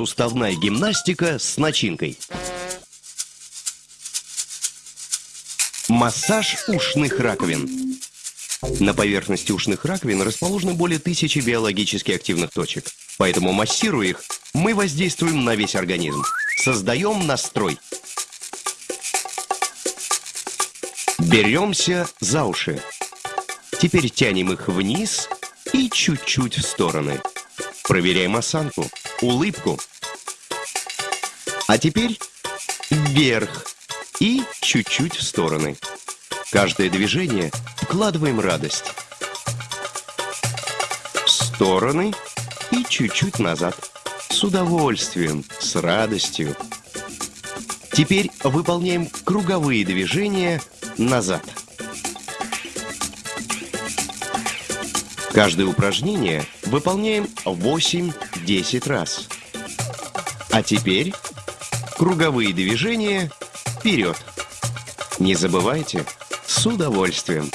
суставная гимнастика с начинкой. Массаж ушных раковин. На поверхности ушных раковин расположены более тысячи биологически активных точек. Поэтому, массируя их, мы воздействуем на весь организм. Создаем настрой. Беремся за уши. Теперь тянем их вниз и чуть-чуть в стороны. Проверяем осанку, улыбку. А теперь вверх и чуть-чуть в стороны. Каждое движение вкладываем радость. В стороны и чуть-чуть назад. С удовольствием, с радостью. Теперь выполняем круговые движения назад. Каждое упражнение выполняем 8-10 раз. А теперь круговые движения вперед. Не забывайте, с удовольствием.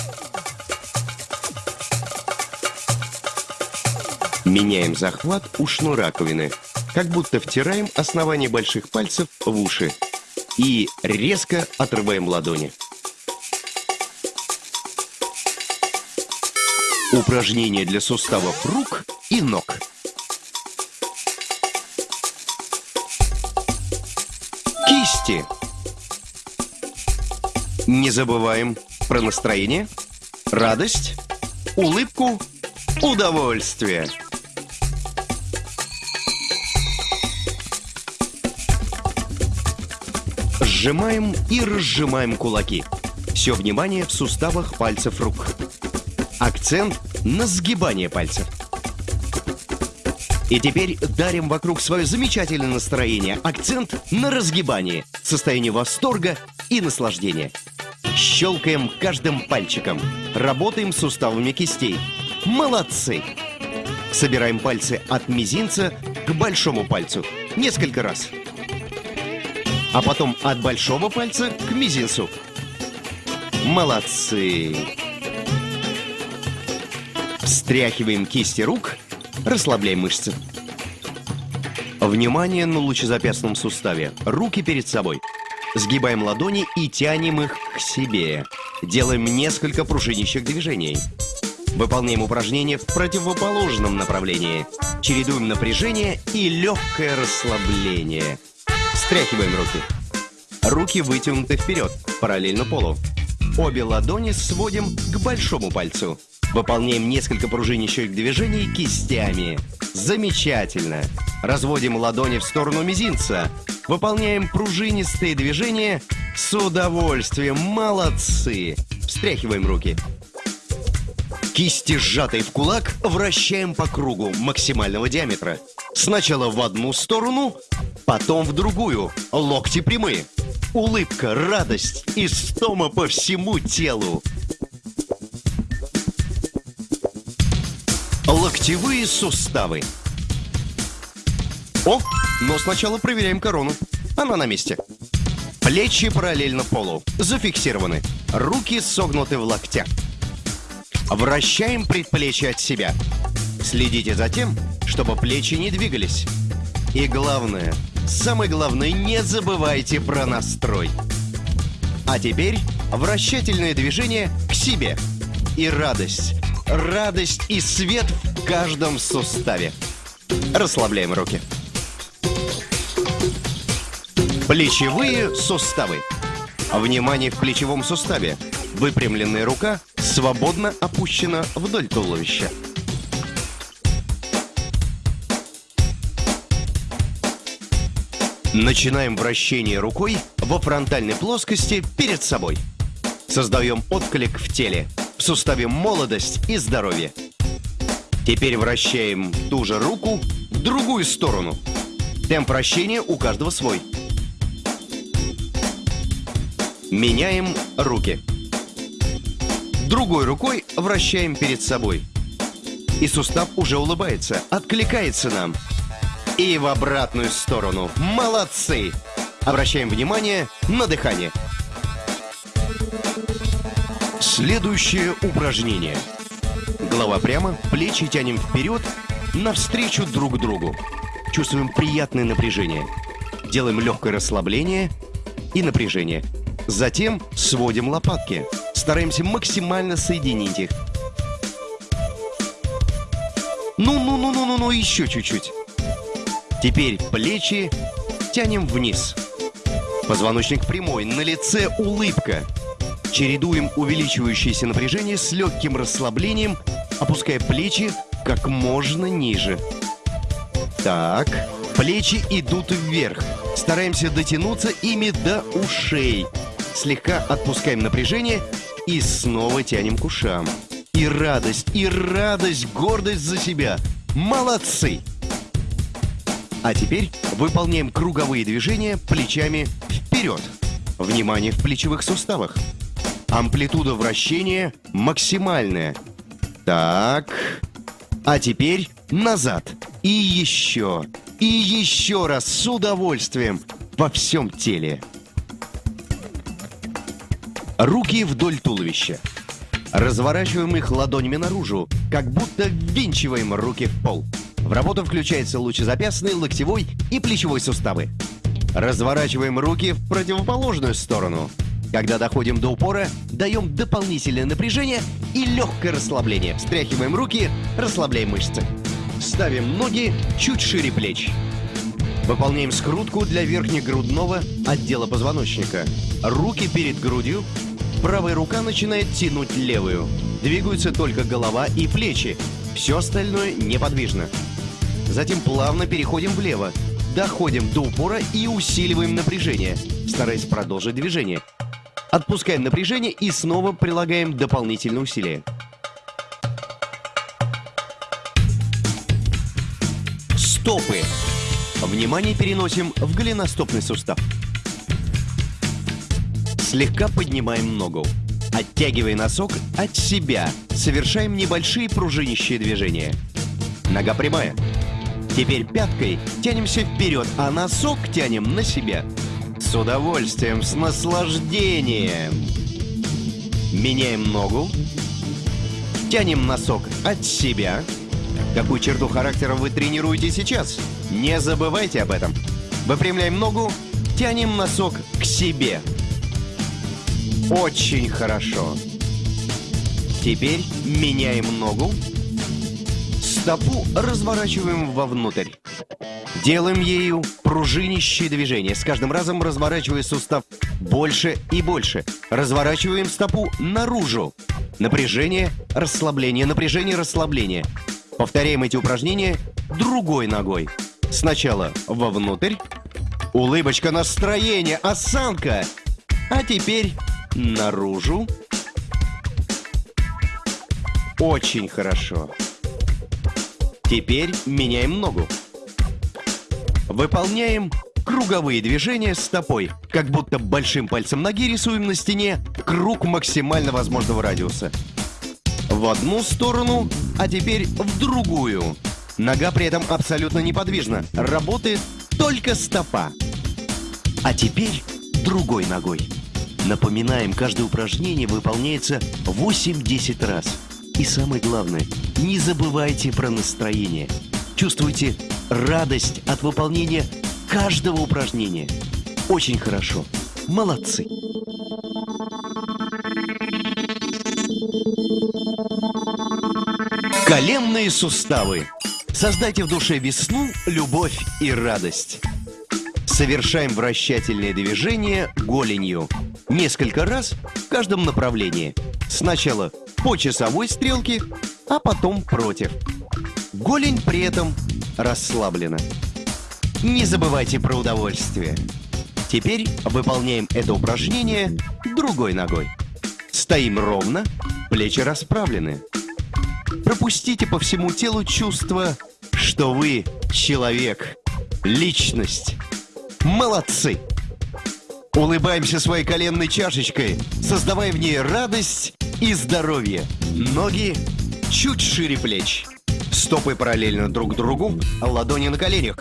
Меняем захват ушной раковины, как будто втираем основание больших пальцев в уши и резко отрываем ладони. Упражнение для суставов рук и ног. Кисти. Не забываем про настроение, радость, улыбку, удовольствие. Сжимаем и разжимаем кулаки. Все внимание в суставах пальцев рук. Акцент на сгибание пальцев. И теперь дарим вокруг свое замечательное настроение. Акцент на разгибание, состояние восторга и наслаждения. Щелкаем каждым пальчиком. Работаем суставами кистей. Молодцы! Собираем пальцы от мизинца к большому пальцу. Несколько раз. А потом от большого пальца к мизинцу. Молодцы! Встряхиваем кисти рук, расслабляем мышцы. Внимание на лучезапястном суставе. Руки перед собой. Сгибаем ладони и тянем их к себе. Делаем несколько пружинящих движений. Выполняем упражнения в противоположном направлении. Чередуем напряжение и легкое расслабление. Встряхиваем руки. Руки вытянуты вперед, параллельно полу. Обе ладони сводим к большому пальцу. Выполняем несколько пружинящих движений кистями. Замечательно. Разводим ладони в сторону мизинца. Выполняем пружинистые движения с удовольствием. Молодцы. Встряхиваем руки. Кисти, сжатые в кулак, вращаем по кругу максимального диаметра. Сначала в одну сторону, потом в другую. Локти прямые. Улыбка, радость и стома по всему телу. Локтевые суставы. О, но сначала проверяем корону. Она на месте. Плечи параллельно полу. Зафиксированы. Руки согнуты в локтях. Вращаем предплечье от себя. Следите за тем, чтобы плечи не двигались. И главное, самое главное, не забывайте про настрой. А теперь вращательное движение к себе. И радость, радость и свет в каждом суставе. Расслабляем руки. Плечевые суставы. Внимание в плечевом суставе. Выпрямленная рука свободно опущена вдоль туловища. Начинаем вращение рукой во фронтальной плоскости перед собой. Создаем отклик в теле, в суставе молодость и здоровье. Теперь вращаем ту же руку в другую сторону. Темп вращения у каждого свой. Меняем руки. Другой рукой вращаем перед собой. И сустав уже улыбается, откликается нам. И в обратную сторону. Молодцы! Обращаем внимание на дыхание. Следующее упражнение. Голова прямо, плечи тянем вперед, навстречу друг другу. чувствуем приятное напряжение. Делаем легкое расслабление и напряжение. Затем сводим лопатки. Стараемся максимально соединить их. Ну-ну-ну-ну-ну-ну, еще чуть-чуть. Теперь плечи тянем вниз. Позвоночник прямой, на лице улыбка. Чередуем увеличивающееся напряжение с легким расслаблением, опуская плечи как можно ниже. Так, плечи идут вверх. Стараемся дотянуться ими до ушей. Слегка отпускаем напряжение и снова тянем к ушам. И радость, и радость, гордость за себя. Молодцы! А теперь выполняем круговые движения плечами вперед. Внимание в плечевых суставах. Амплитуда вращения максимальная. Так. А теперь назад. И еще. И еще раз с удовольствием во всем теле. Руки вдоль туловища. Разворачиваем их ладонями наружу, как будто ввинчиваем руки в пол. В работу включается лучезапястный, локтевой и плечевой суставы. Разворачиваем руки в противоположную сторону. Когда доходим до упора, даем дополнительное напряжение и легкое расслабление. Встряхиваем руки, расслабляем мышцы. Ставим ноги чуть шире плеч. Выполняем скрутку для верхнегрудного отдела позвоночника. Руки перед грудью. Правая рука начинает тянуть левую. Двигаются только голова и плечи. Все остальное неподвижно. Затем плавно переходим влево. Доходим до упора и усиливаем напряжение, стараясь продолжить движение. Отпускаем напряжение и снова прилагаем дополнительные усилия. Стопы. Внимание переносим в голеностопный сустав. Слегка поднимаем ногу. Оттягивая носок от себя, совершаем небольшие пружинищие движения. Нога прямая. Теперь пяткой тянемся вперед, а носок тянем на себя. С удовольствием, с наслаждением. Меняем ногу. Тянем носок от себя. Какую черту характера вы тренируете сейчас? Не забывайте об этом. Выпрямляем ногу, тянем носок к себе. Очень хорошо. Теперь меняем ногу, Стопу разворачиваем вовнутрь. Делаем ею пружинищие движения, с каждым разом разворачивая сустав больше и больше. Разворачиваем стопу наружу. Напряжение, расслабление, напряжение, расслабление. Повторяем эти упражнения другой ногой. Сначала вовнутрь. Улыбочка, настроение, осанка. А теперь наружу. Очень хорошо. Теперь меняем ногу. Выполняем круговые движения стопой, как будто большим пальцем ноги рисуем на стене круг максимально возможного радиуса. В одну сторону, а теперь в другую. Нога при этом абсолютно неподвижна. Работает только стопа. А теперь другой ногой. Напоминаем, каждое упражнение выполняется 8-10 раз. И самое главное, не забывайте про настроение. Чувствуйте радость от выполнения каждого упражнения. Очень хорошо. Молодцы. Коленные суставы. Создайте в душе весну, любовь и радость. Совершаем вращательные движения голенью. Несколько раз в каждом направлении. Сначала по часовой стрелке, а потом против. Голень при этом расслаблена. Не забывайте про удовольствие. Теперь выполняем это упражнение другой ногой. Стоим ровно, плечи расправлены. Пропустите по всему телу чувство, что вы человек, личность. Молодцы! Улыбаемся своей коленной чашечкой, создавая в ней радость и здоровье. Ноги чуть шире плеч. Стопы параллельно друг другу, ладони на коленях.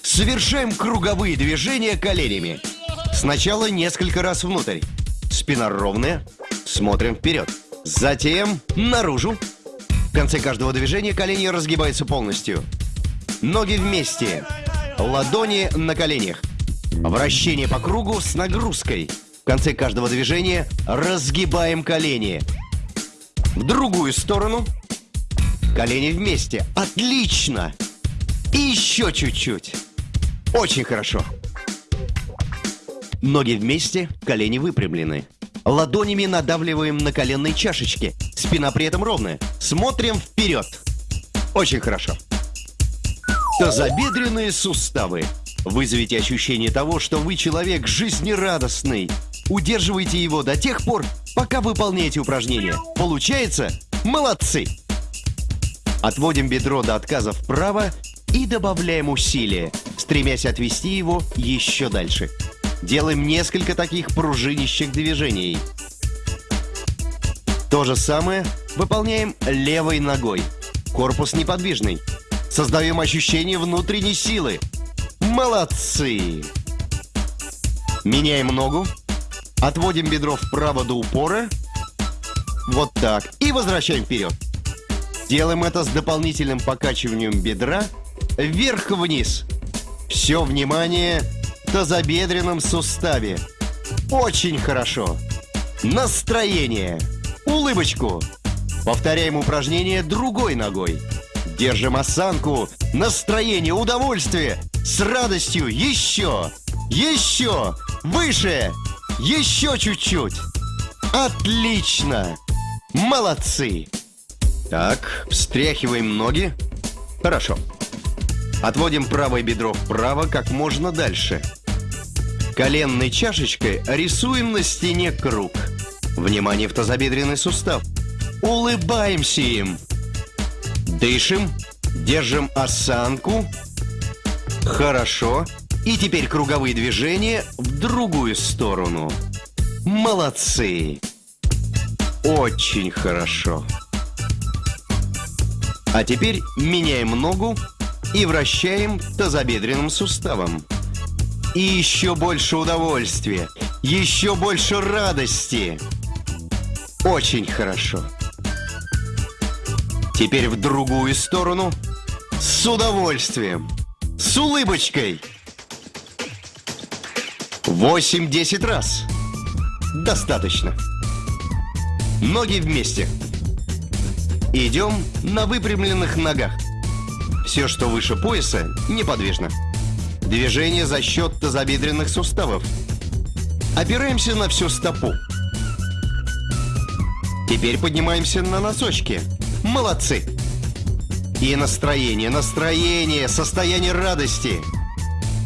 Совершаем круговые движения коленями. Сначала несколько раз внутрь. Спина ровная. Смотрим вперед. Затем наружу. В конце каждого движения колени разгибаются полностью. Ноги вместе. ладони на коленях. Вращение по кругу с нагрузкой. В конце каждого движения разгибаем колени. В другую сторону. Колени вместе. Отлично! И еще чуть-чуть. Очень хорошо. Ноги вместе, колени выпрямлены. Ладонями надавливаем на коленные чашечки. Спина при этом ровная. Смотрим вперед. Очень хорошо. Тазобедренные суставы. Вызовите ощущение того, что вы человек жизнерадостный. Удерживайте его до тех пор, пока выполняете упражнение. Получается? Молодцы! Отводим бедро до отказа вправо и добавляем усилие, стремясь отвести его еще дальше. Делаем несколько таких пружинищих движений. То же самое выполняем левой ногой. Корпус неподвижный. Создаем ощущение внутренней силы. Молодцы! Меняем ногу. Отводим бедро вправо до упора. Вот так. И возвращаем вперед. Делаем это с дополнительным покачиванием бедра вверх-вниз. Все внимание в тазобедренном суставе. Очень хорошо. Настроение. Улыбочку. Повторяем упражнение другой ногой. Держим осанку, настроение, удовольствие. С радостью еще, еще, выше, еще чуть-чуть. Отлично. Молодцы. Так, встряхиваем ноги. Хорошо. Отводим правое бедро вправо как можно дальше. Коленной чашечкой рисуем на стене круг. Внимание в тазобедренный сустав. Улыбаемся им. Дышим, держим осанку. Хорошо. И теперь круговые движения в другую сторону. Молодцы. Очень хорошо. А теперь меняем ногу и вращаем тазобедренным суставом. И еще больше удовольствия, еще больше радости. Очень хорошо. Теперь в другую сторону. С удовольствием. С улыбочкой. 8-10 раз. Достаточно. Ноги вместе. Идем на выпрямленных ногах. Все, что выше пояса, неподвижно. Движение за счет тазобедренных суставов. Опираемся на всю стопу. Теперь поднимаемся на носочки. Молодцы! И настроение, настроение, состояние радости.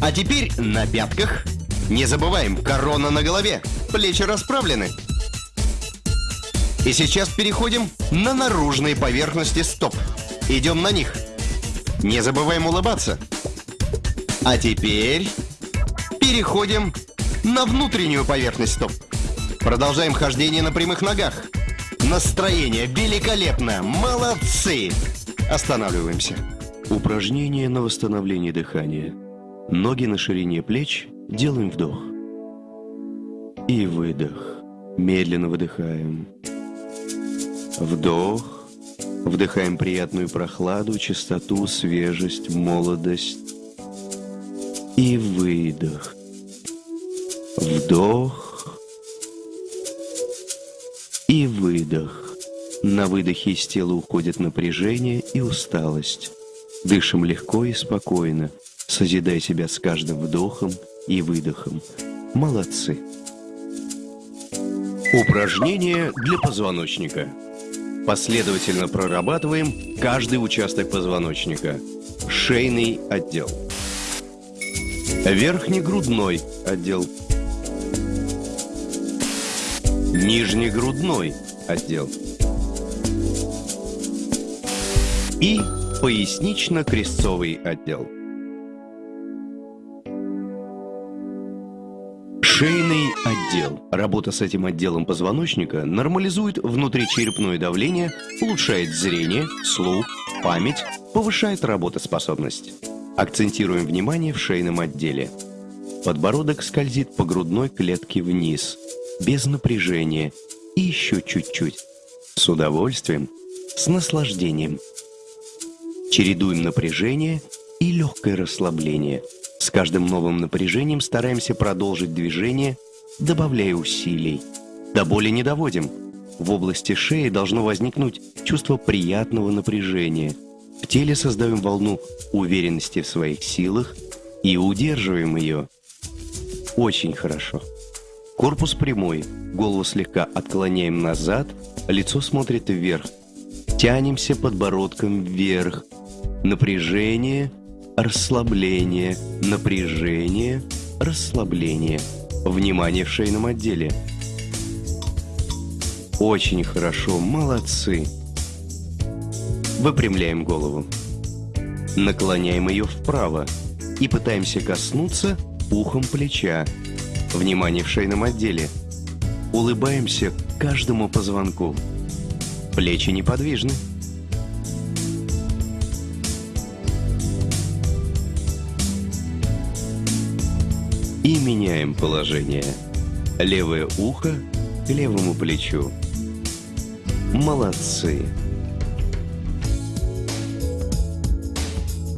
А теперь на пятках. Не забываем, корона на голове, плечи расправлены. И сейчас переходим на наружные поверхности стоп. Идем на них. Не забываем улыбаться. А теперь переходим на внутреннюю поверхность стоп. Продолжаем хождение на прямых ногах. Настроение великолепно. Молодцы. Останавливаемся. Упражнение на восстановление дыхания. Ноги на ширине плеч. Делаем вдох. И выдох. Медленно выдыхаем. Вдох. Вдыхаем приятную прохладу, чистоту, свежесть, молодость. И выдох. Вдох. И выдох. На выдохе из тела уходит напряжение и усталость. Дышим легко и спокойно, созидая себя с каждым вдохом и выдохом. Молодцы! Упражнение для позвоночника. Последовательно прорабатываем каждый участок позвоночника. Шейный отдел. Верхнегрудной отдел. Нижнегрудной отдел. И пояснично-крестцовый отдел. Шейный отдел. Работа с этим отделом позвоночника нормализует внутричерепное давление, улучшает зрение, слух, память, повышает работоспособность. Акцентируем внимание в шейном отделе. Подбородок скользит по грудной клетке вниз, без напряжения, и еще чуть-чуть. С удовольствием, с наслаждением. Чередуем напряжение и легкое расслабление. С каждым новым напряжением стараемся продолжить движение, добавляя усилий. До боли не доводим. В области шеи должно возникнуть чувство приятного напряжения. В теле создаем волну уверенности в своих силах и удерживаем ее. Очень хорошо. Корпус прямой, голову слегка отклоняем назад, лицо смотрит вверх. Тянемся подбородком вверх. Напряжение, расслабление, напряжение, расслабление. Внимание в шейном отделе. Очень хорошо, молодцы. Выпрямляем голову. Наклоняем ее вправо и пытаемся коснуться ухом плеча. Внимание в шейном отделе. Улыбаемся каждому позвонку. Плечи неподвижны. И меняем положение. Левое ухо к левому плечу. Молодцы.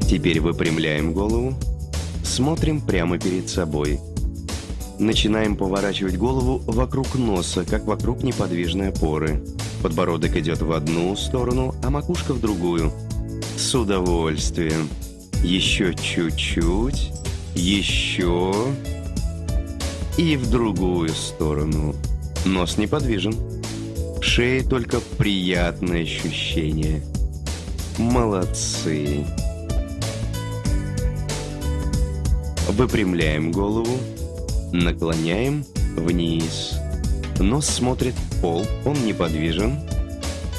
Теперь выпрямляем голову, смотрим прямо перед собой. Начинаем поворачивать голову вокруг носа, как вокруг неподвижной опоры. Подбородок идет в одну сторону, а макушка в другую. С удовольствием. Еще чуть-чуть. Еще. И в другую сторону. Нос неподвижен. В шее только приятное ощущение. Молодцы. Выпрямляем голову. Наклоняем вниз. Нос смотрит в пол, он неподвижен.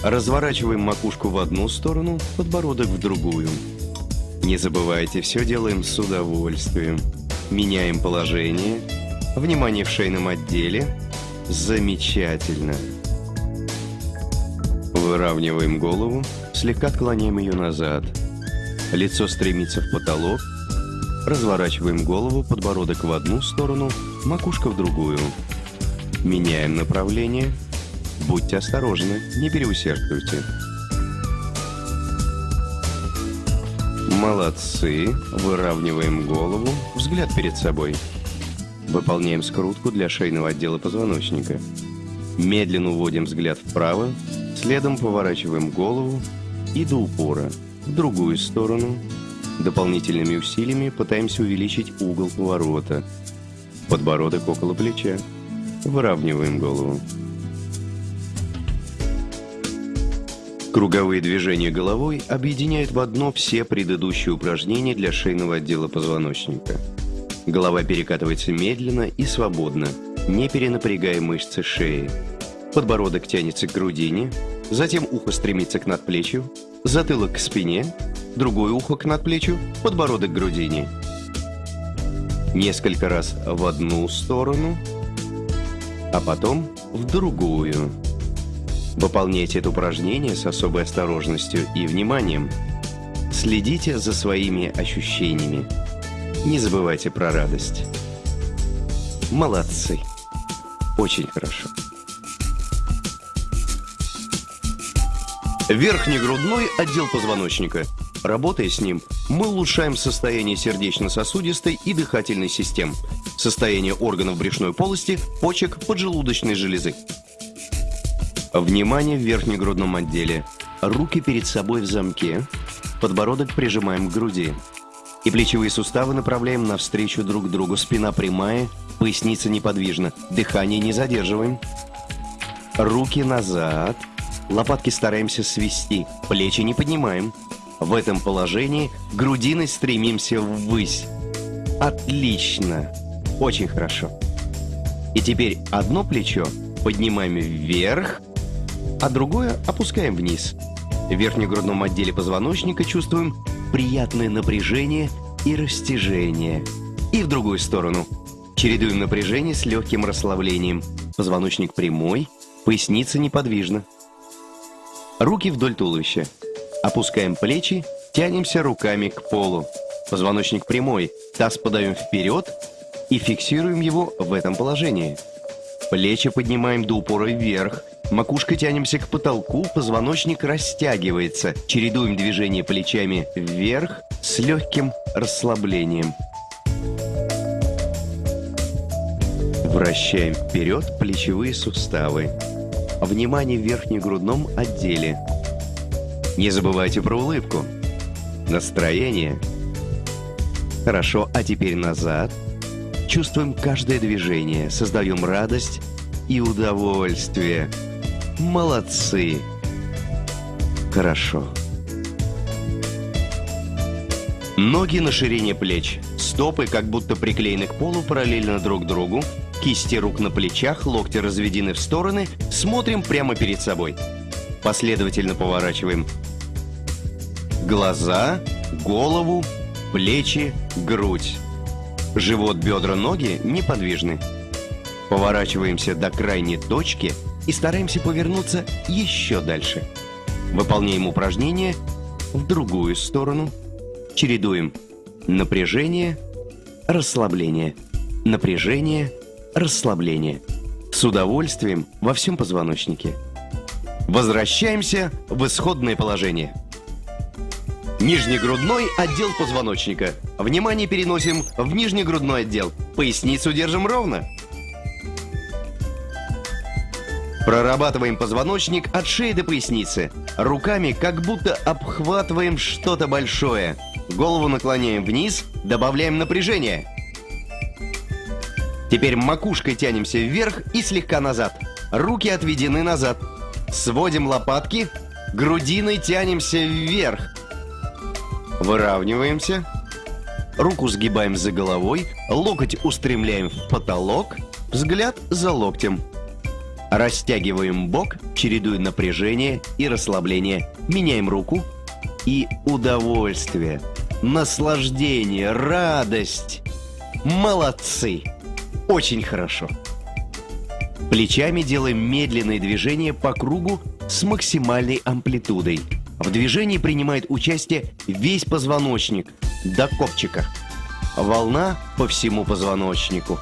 Разворачиваем макушку в одну сторону, подбородок в другую. Не забывайте, все делаем с удовольствием. Меняем положение. Внимание в шейном отделе. Замечательно. Выравниваем голову, слегка отклоняем ее назад. Лицо стремится в потолок, Разворачиваем голову, подбородок в одну сторону, макушка в другую. Меняем направление. Будьте осторожны, не переусердствуйте. Молодцы. Выравниваем голову, взгляд перед собой. Выполняем скрутку для шейного отдела позвоночника. Медленно уводим взгляд вправо, следом поворачиваем голову и до упора, в другую сторону, Дополнительными усилиями пытаемся увеличить угол поворота. Подбородок около плеча. Выравниваем голову. Круговые движения головой объединяют в одно все предыдущие упражнения для шейного отдела позвоночника. Голова перекатывается медленно и свободно, не перенапрягая мышцы шеи. Подбородок тянется к грудине, затем ухо стремится к надплечью, затылок к спине, другое ухо к надплечью, подбородок к грудине. Несколько раз в одну сторону, а потом в другую. Выполняйте это упражнение с особой осторожностью и вниманием. Следите за своими ощущениями. Не забывайте про радость. Молодцы. Очень хорошо. Верхнегрудной отдел позвоночника – Работая с ним, мы улучшаем состояние сердечно-сосудистой и дыхательной систем, состояние органов брюшной полости, почек, поджелудочной железы. Внимание в верхнегрудном отделе. Руки перед собой в замке, подбородок прижимаем к груди. И плечевые суставы направляем навстречу друг другу. Спина прямая, поясница неподвижна. Дыхание не задерживаем. Руки назад. Лопатки стараемся свести. Плечи не поднимаем. В этом положении грудиной стремимся ввысь. Отлично. Очень хорошо. И теперь одно плечо поднимаем вверх, а другое опускаем вниз. В верхнегрудном отделе позвоночника чувствуем приятное напряжение и растяжение. И в другую сторону. Чередуем напряжение с легким расслаблением. Позвоночник прямой, поясница неподвижна. Руки вдоль туловища. Опускаем плечи, тянемся руками к полу. Позвоночник прямой, таз подаем вперед и фиксируем его в этом положении. Плечи поднимаем до упора вверх, макушкой тянемся к потолку, позвоночник растягивается. Чередуем движение плечами вверх с легким расслаблением. Вращаем вперед плечевые суставы. Внимание в верхнегрудном отделе. Не забывайте про улыбку. Настроение. Хорошо, а теперь назад. Чувствуем каждое движение, создаем радость и удовольствие. Молодцы. Хорошо. Ноги на ширине плеч. Стопы как будто приклеены к полу параллельно друг другу. Кисти рук на плечах, локти разведены в стороны. Смотрим прямо перед собой. Последовательно поворачиваем глаза, голову, плечи, грудь. Живот, бедра, ноги неподвижны. Поворачиваемся до крайней точки и стараемся повернуться еще дальше. Выполняем упражнение в другую сторону. Чередуем напряжение, расслабление, напряжение, расслабление. С удовольствием во всем позвоночнике. Возвращаемся в исходное положение. Нижнегрудной отдел позвоночника. Внимание переносим в нижнегрудной отдел. Поясницу держим ровно. Прорабатываем позвоночник от шеи до поясницы. Руками как будто обхватываем что-то большое. Голову наклоняем вниз, добавляем напряжение. Теперь макушкой тянемся вверх и слегка назад. Руки отведены назад. Сводим лопатки, грудиной тянемся вверх. Выравниваемся. Руку сгибаем за головой, локоть устремляем в потолок, взгляд за локтем. Растягиваем бок, чередуя напряжение и расслабление. Меняем руку и удовольствие, наслаждение, радость. Молодцы! Очень хорошо. Плечами делаем медленные движения по кругу с максимальной амплитудой. В движении принимает участие весь позвоночник до копчика. Волна по всему позвоночнику.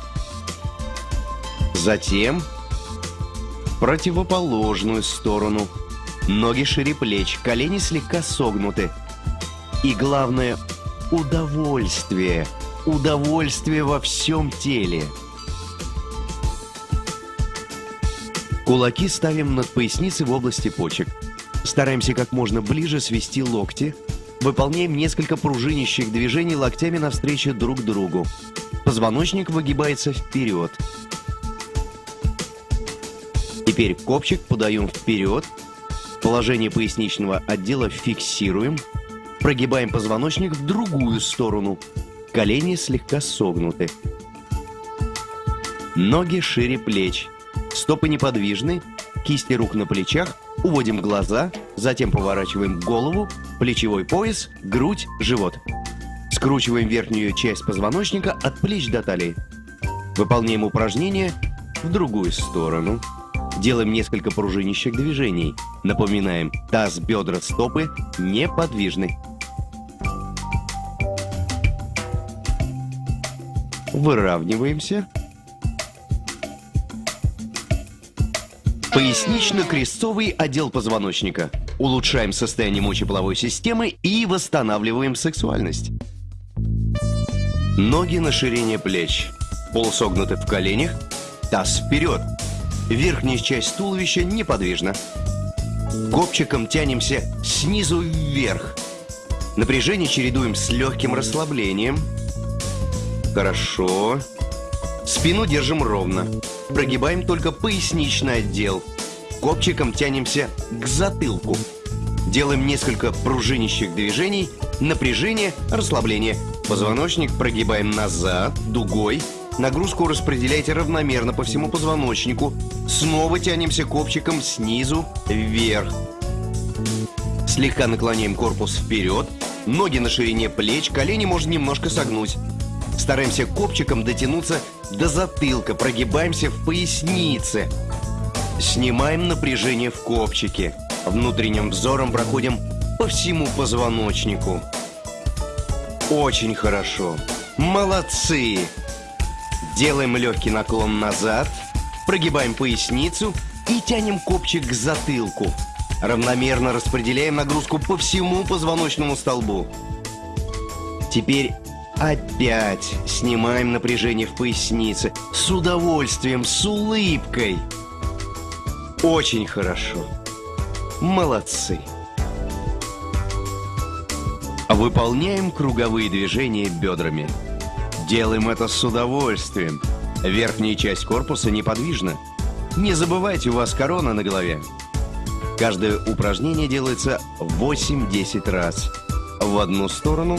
Затем противоположную сторону. Ноги шире плеч, колени слегка согнуты. И главное – удовольствие. Удовольствие во всем теле. Кулаки ставим над поясницей в области почек. Стараемся как можно ближе свести локти. Выполняем несколько пружинящих движений локтями навстречу друг другу. Позвоночник выгибается вперед. Теперь копчик подаем вперед. Положение поясничного отдела фиксируем. Прогибаем позвоночник в другую сторону. Колени слегка согнуты. Ноги шире плеч. Стопы неподвижны. Кисти рук на плечах – Уводим глаза, затем поворачиваем голову, плечевой пояс, грудь, живот. Скручиваем верхнюю часть позвоночника от плеч до талии. Выполняем упражнение в другую сторону. Делаем несколько пружинищих движений. Напоминаем, таз, бедра, стопы неподвижны. Выравниваемся. Пояснично-крестцовый отдел позвоночника. Улучшаем состояние мочеполовой системы и восстанавливаем сексуальность. Ноги на ширине плеч. Полусогнуты в коленях. Таз вперед. Верхняя часть туловища неподвижна. Копчиком тянемся снизу вверх. Напряжение чередуем с легким расслаблением. Хорошо. Спину держим ровно. Прогибаем только поясничный отдел. Копчиком тянемся к затылку. Делаем несколько пружинищих движений. Напряжение, расслабление. Позвоночник прогибаем назад, дугой. Нагрузку распределяйте равномерно по всему позвоночнику. Снова тянемся копчиком снизу вверх. Слегка наклоняем корпус вперед. Ноги на ширине плеч, колени можно немножко согнуть. Стараемся копчиком дотянуться до затылка, прогибаемся в пояснице. Снимаем напряжение в копчике. Внутренним взором проходим по всему позвоночнику. Очень хорошо. Молодцы! Делаем легкий наклон назад, прогибаем поясницу и тянем копчик к затылку. Равномерно распределяем нагрузку по всему позвоночному столбу. Теперь Опять снимаем напряжение в пояснице. С удовольствием, с улыбкой. Очень хорошо. Молодцы. Выполняем круговые движения бедрами. Делаем это с удовольствием. Верхняя часть корпуса неподвижна. Не забывайте, у вас корона на голове. Каждое упражнение делается 8-10 раз. В одну сторону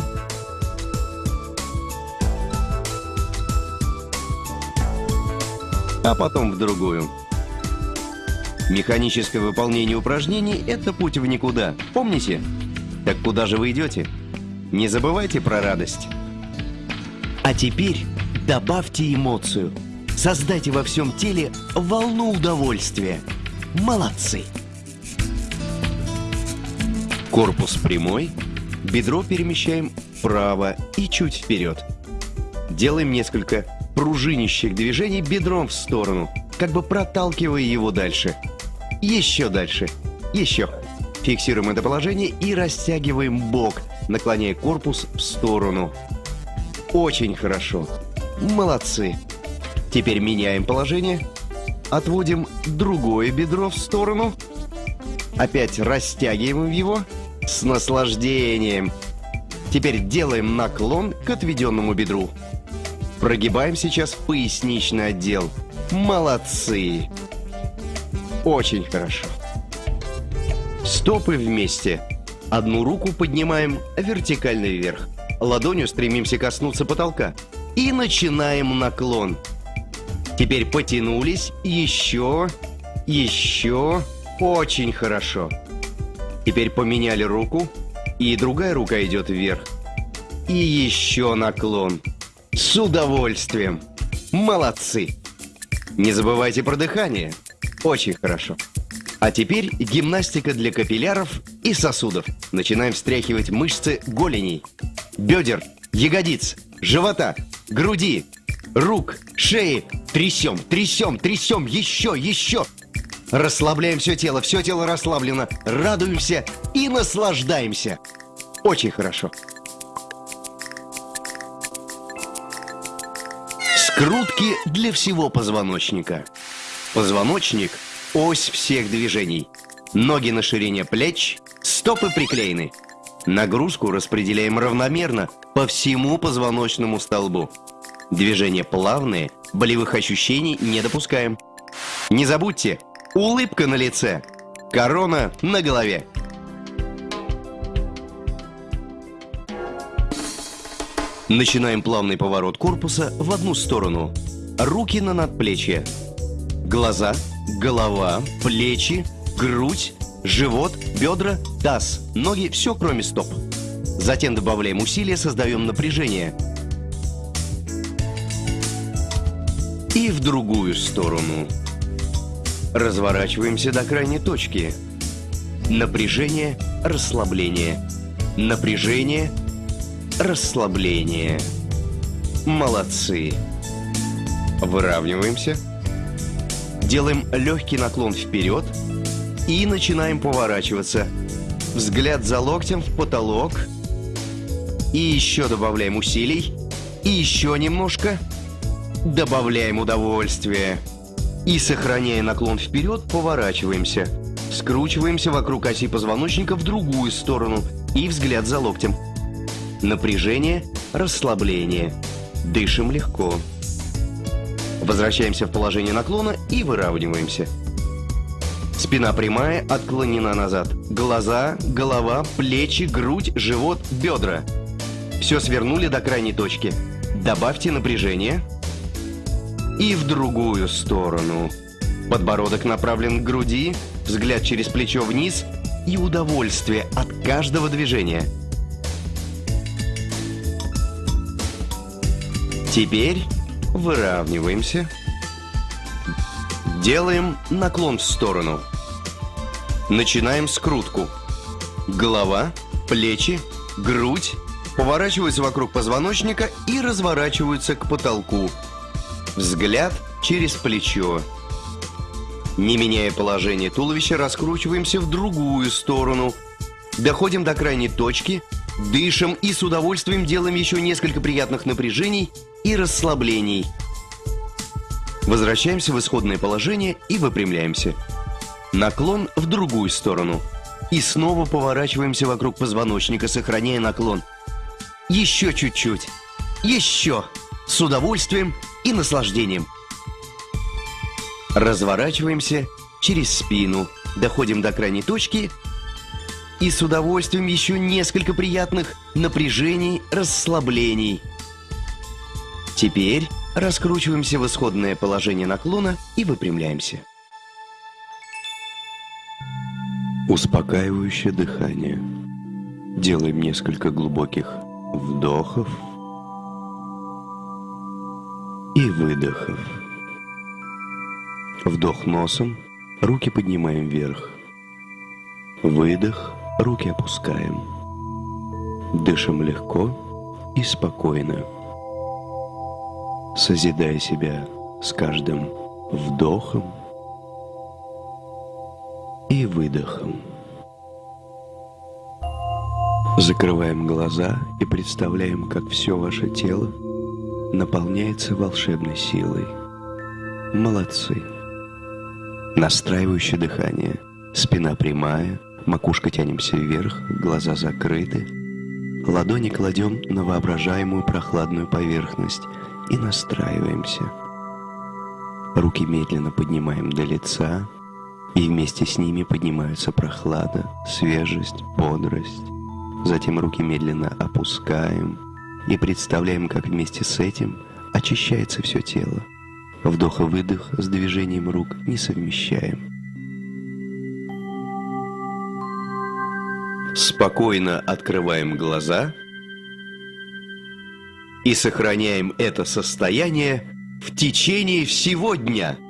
а потом в другую. Механическое выполнение упражнений – это путь в никуда. Помните? Так куда же вы идете? Не забывайте про радость. А теперь добавьте эмоцию. Создайте во всем теле волну удовольствия. Молодцы! Корпус прямой, бедро перемещаем вправо и чуть вперед. Делаем несколько пружинищих движений бедром в сторону, как бы проталкивая его дальше. Еще дальше. Еще. Фиксируем это положение и растягиваем бок, наклоняя корпус в сторону. Очень хорошо. Молодцы. Теперь меняем положение. Отводим другое бедро в сторону. Опять растягиваем его с наслаждением. Теперь делаем наклон к отведенному бедру. Прогибаем сейчас поясничный отдел. Молодцы! Очень хорошо. Стопы вместе. Одну руку поднимаем вертикально вверх. Ладонью стремимся коснуться потолка. И начинаем наклон. Теперь потянулись. Еще. Еще. Очень хорошо. Теперь поменяли руку. И другая рука идет вверх. И еще наклон. С удовольствием. Молодцы. Не забывайте про дыхание. Очень хорошо. А теперь гимнастика для капилляров и сосудов. Начинаем встряхивать мышцы голеней, бедер, ягодиц, живота, груди, рук, шеи. Трясем, трясем, трясем, еще, еще. Расслабляем все тело, все тело расслаблено, радуемся и наслаждаемся. Очень хорошо. Скрутки для всего позвоночника. Позвоночник – Ось всех движений. Ноги на ширине плеч, стопы приклеены. Нагрузку распределяем равномерно по всему позвоночному столбу. Движения плавные, болевых ощущений не допускаем. Не забудьте, улыбка на лице, корона на голове. Начинаем плавный поворот корпуса в одну сторону. Руки на надплечье. Глаза – голова, плечи, грудь, живот, бедра, таз, ноги, все кроме стоп. Затем добавляем усилия, создаем напряжение. И в другую сторону. Разворачиваемся до крайней точки. Напряжение, расслабление. Напряжение, расслабление. Молодцы. Выравниваемся. Делаем легкий наклон вперед и начинаем поворачиваться. Взгляд за локтем в потолок. И еще добавляем усилий. И еще немножко. Добавляем удовольствие. И, сохраняя наклон вперед, поворачиваемся. Скручиваемся вокруг оси позвоночника в другую сторону. И взгляд за локтем. Напряжение, расслабление. Дышим легко. Возвращаемся в положение наклона и выравниваемся. Спина прямая, отклонена назад. Глаза, голова, плечи, грудь, живот, бедра. Все свернули до крайней точки. Добавьте напряжение. И в другую сторону. Подбородок направлен к груди, взгляд через плечо вниз и удовольствие от каждого движения. Теперь Выравниваемся. Делаем наклон в сторону. Начинаем скрутку. Голова, плечи, грудь поворачиваются вокруг позвоночника и разворачиваются к потолку. Взгляд через плечо. Не меняя положение туловища, раскручиваемся в другую сторону. Доходим до крайней точки Дышим и с удовольствием делаем еще несколько приятных напряжений и расслаблений. Возвращаемся в исходное положение и выпрямляемся. Наклон в другую сторону. И снова поворачиваемся вокруг позвоночника, сохраняя наклон. Еще чуть-чуть. Еще. С удовольствием и наслаждением. Разворачиваемся через спину. Доходим до крайней точки и с удовольствием еще несколько приятных напряжений, расслаблений. Теперь раскручиваемся в исходное положение наклона и выпрямляемся. Успокаивающее дыхание. Делаем несколько глубоких вдохов и выдохов. Вдох носом, руки поднимаем вверх. Выдох Руки опускаем. Дышим легко и спокойно, созидая себя с каждым вдохом и выдохом. Закрываем глаза и представляем, как все ваше тело наполняется волшебной силой. Молодцы. Настраивающее дыхание. Спина прямая, Макушка тянемся вверх, глаза закрыты. Ладони кладем на воображаемую прохладную поверхность и настраиваемся. Руки медленно поднимаем до лица, и вместе с ними поднимаются прохлада, свежесть, бодрость. Затем руки медленно опускаем и представляем, как вместе с этим очищается все тело. Вдох и выдох с движением рук не совмещаем. Спокойно открываем глаза и сохраняем это состояние в течение всего дня –